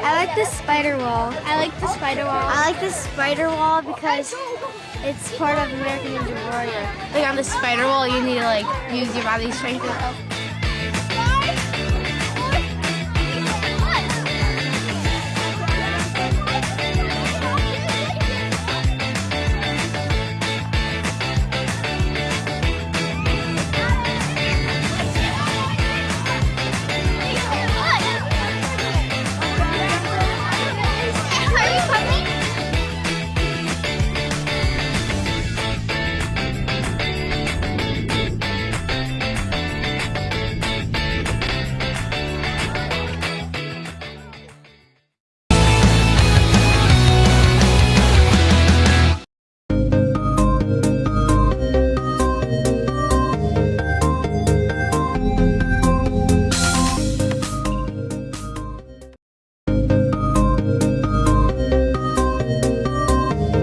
I like the spider wall. I like the spider wall. I like the spider wall because it's part of American Ninja Warrior. Like on the spider wall, you need to like use your body strength.